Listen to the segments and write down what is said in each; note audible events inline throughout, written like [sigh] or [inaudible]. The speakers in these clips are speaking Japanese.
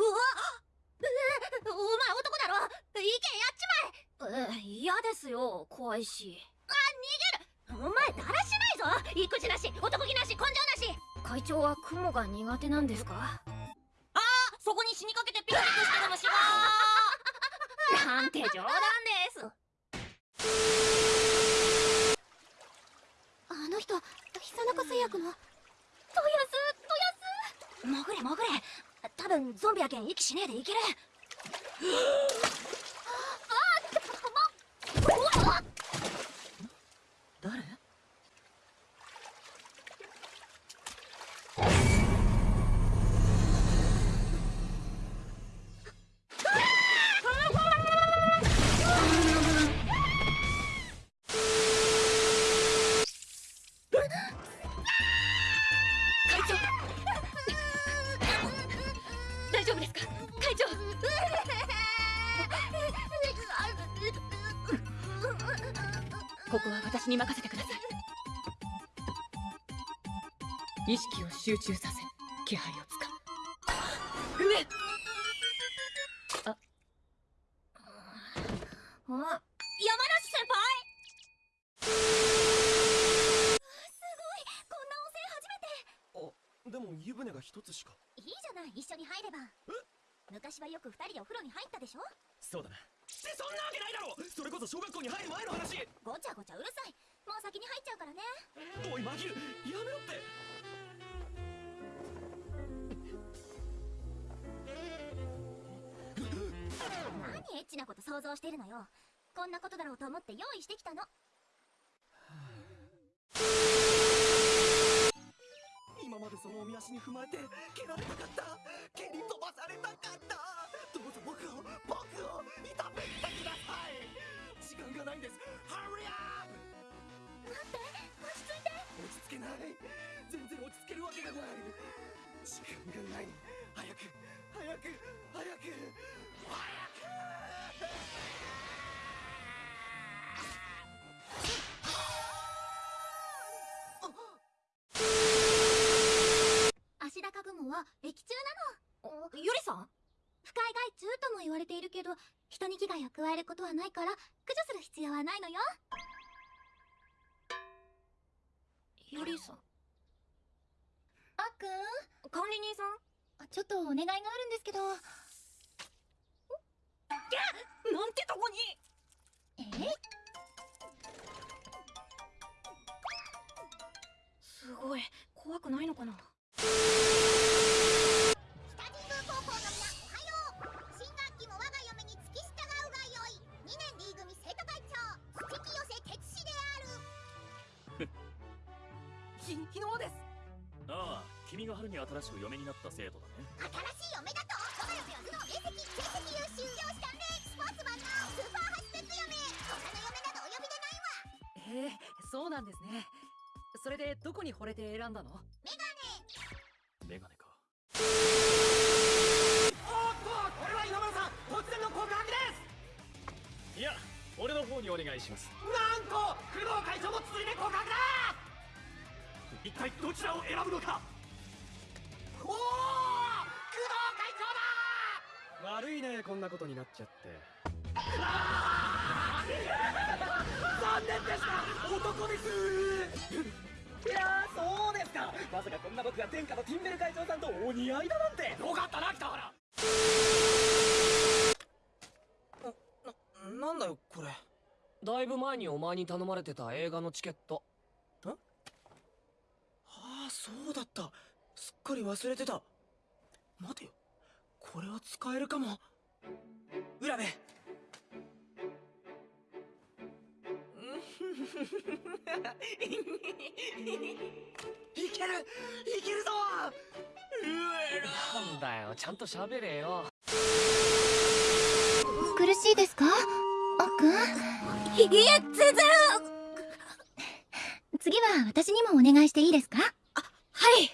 うわお前男だろ意見やっちまえ嫌ですよ怖いしあ逃げるお前だらしないぞ育児なし男気なし根性なし会長は雲が苦手なんですかあそこに死にかけてピクニックしたのもしろなんて冗談ですあの人久中製薬のトヤストヤス潜れ潜れ多分ゾンビやけん息しねえでいける。ここは私に任せてください。意識を集中させ気配をつか上あ山梨先輩！すごい。こんな温泉初めて。でも湯船が一つしか。いいじゃない一緒に入れば。昔はよく二人でお風呂に入ったでしょ？そうだなってそんなわけないだろそれこそ小学校に入る前の話ごちゃごちゃうるさい。もう先に入っちゃうからね。おいマギルやめろって。何エッチなこと想像してるのよ。こんなことだろうと思って用意してきたの。今までそのおみ足に踏まれて蹴られたかったんです。ハリアップ待って落ち着いて。落ち着けない。全然落ち着けるわけがない。時間がない。早く早く早く早足高雲は液中なのゆりさん不快害虫とも言われているけど人に危害を加えることはないから駆除する必要はないのよ。ゆりさん。あっくん。管理人さん？ちょっとお願いがあるんですけどひ日の輪です。ああ君が春に新しく嫁になった生徒だね。新しい嫁だと我が嫁は頭脳明晰成績優秀教師鍛錬スポーツ万能スーパーハイスペック嫁他の嫁などお呼びでないわ。へえそうなんですね。それでどこに惚れて選んだの？メガネ。メガネか。おっとこれは今村さん突然の告白です。いや俺の方にお願いします。なんと工藤会長も続いて告白だ一体どちらを選ぶのか？おお工藤会長だ！悪いねこんなことになっちゃって。残念でした。男です！いやーそうですか。まさかこんな僕が天下のティンベル会長さんとお似合いだなんて。よかったな北原。な、なんだよこれ。だいぶ前にお前に頼まれてた映画のチケットそうだった。すっかり忘れてた。待てよ。これは使えるかも。浦部。[laughs] いける。いけるぞ。なんだよ。ちゃんと喋れよ。苦しいですか？あっくんいいえ全然。次は私にもお願いしていいですか？あはい。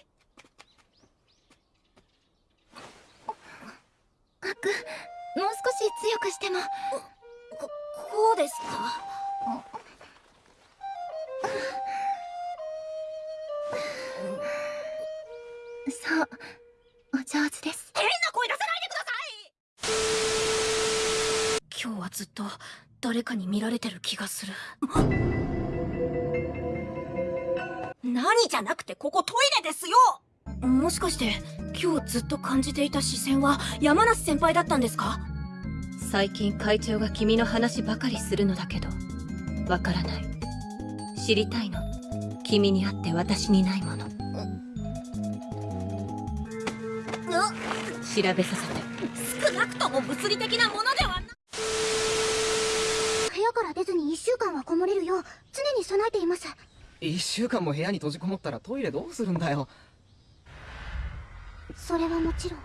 あくもう少し強くしても。ここうですか？そう。お上手です。変な声出さないでください！今日はずっと誰かに見られてる気がする。何じゃなくてここトイレですよ。もしかして今日ずっと感じていた視線は山梨先輩だったんですか？最近会長が君の話ばかりするのだけどわからない。知りたいの。君にあって私にないもの。調べさせて。少なくとも物理的なものではな部屋から出ずに1週間はこもれるよう常に備えています一週間も部屋に閉じこもったらトイレどうするんだよ。それはもちろん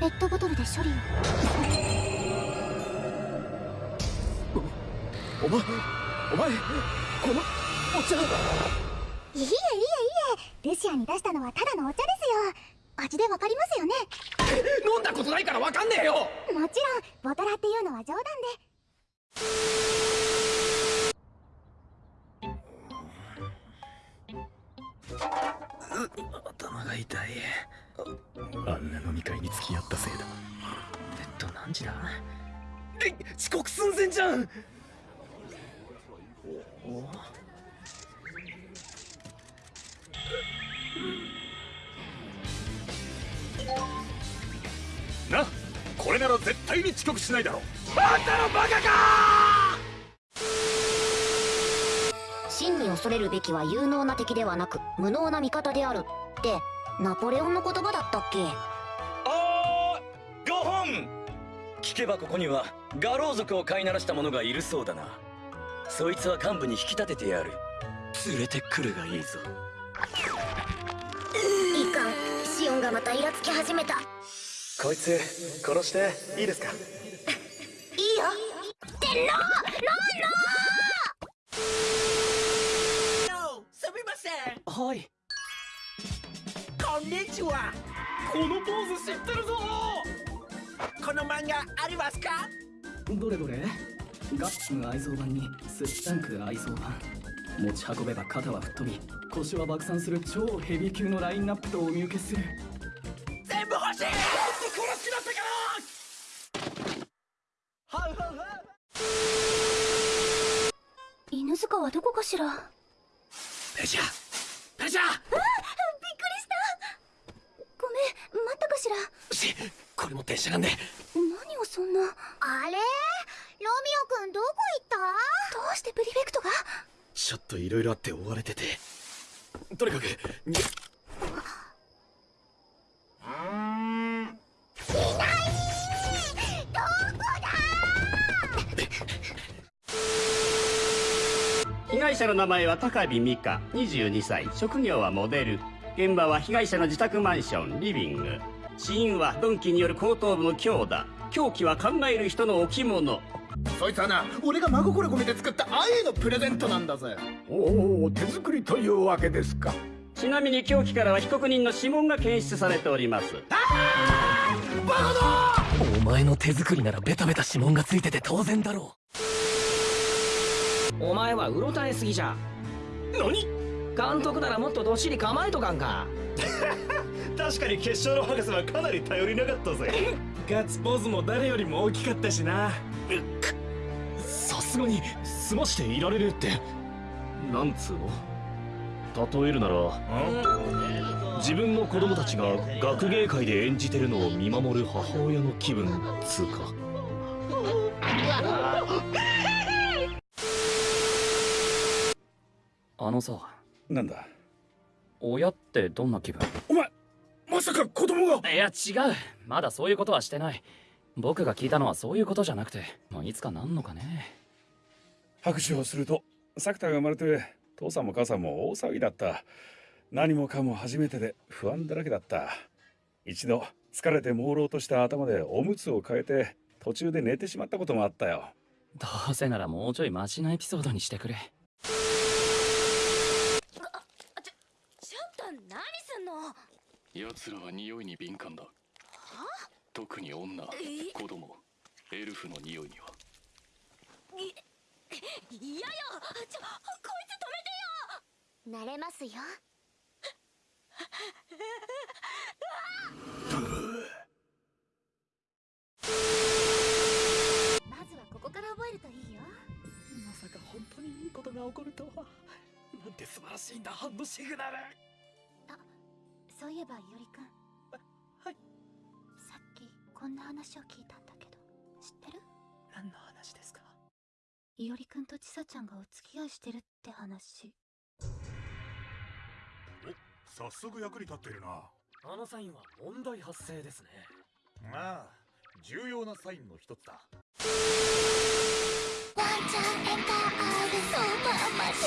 ペットボトルで処理を。お前お前このお茶。いえいえいえ。ルシアに出したのはただのお茶ですよ。味でわかりますよね。飲んだことないからわかんねえよ。もちろんボトラっていうのは冗談で頭が痛い。ああんな飲み会に付き合ったせいだ。えっと何時だ？え遅刻寸前じゃん！おお。なこれなら絶対に遅刻しないだろう真に恐れるべきは有能な敵ではなく無能な味方であるってナポレオンの言葉だったっけ？あーご本！聞けばここにはガロー族を飼いならした者がいるそうだな。そいつは幹部に引き立ててやる。連れてくるがいいぞ。いかんシオンがまたイラつき始めた。こいつ殺していいですか？[laughs] いいよ。すみませんはい。こんにちは。このポーズ知ってるぞ。この漫画ありますか？どれどれ？ガッツ愛蔵版にスシタンク愛蔵版。持ち運べば肩は吹っ飛び腰は爆散する超ヘビー級のラインナップとお見受けする。全部欲しい！殺しなったかはいはいはい。犬塚はどこかしら？ペジャペジャごめん待ったかしら。しこれも電車がね何をそんな。どあれ？ロミオくんどこ行った？うしてプリフェクトが？ちょっといろいろあって追われてて。とにかくに害者の名前は高見美香22歳。職業はモデル。現場は被害者の自宅マンションリビング。死因は鈍器による後頭部の強打。凶器は考える人の置物。そいつはな俺が真心込めて作った愛のプレゼントなんだぜ。おお手作りというわけですか。ちなみに凶器からは被告人の指紋が検出されております。お前の手作りならベタベタ指紋がついてて当然だろお前はうろたえすぎじゃ。何？監督ならもっとどっしり構えとかんか。[laughs] 確かに決勝の博士はかなり頼りなかったぜ。ガッツポーズも誰よりも大きかったしな。さすがに済ましていられるって。なんつうの？例えるなら自分の子供たちが学芸会で演じてるのを見守る母親の気分つうか [laughs] あのさなんだ？親ってどんな気分？お前まさか子供が！いや違う。まだそういうことはしてない。僕が聞いたのはそういうことじゃなくて。もういつかなんのかね。拍手をすると作田が生まれて父さんも母さんも大騒ぎだった。何もかも初めてで不安だらけだった。一度疲れて朦朧とした頭でおむつを変えて途中で寝てしまったこともあったよ。どうせならもうちょいマシなエピソードにしてくれ奴らは匂いに敏感だ。特に女子供。エルフの匂いには。嫌よちょこいつ止めてよ。慣れますよ。まずはここから覚えるといいよ。まさか本当にいいことが起こるとは。なんて素晴らしいんだハンドシグナル。そういえばいおりくん。はい。さっきこんな話を聞いたんだけど知ってる？何の話ですか？いおりくんとちさちゃんがお付き合いしてるって話。早速役に立っているな。あのサインは問題発生ですね。ああ重要なサインの一つだ。ワンちゃん笑顔でそばまで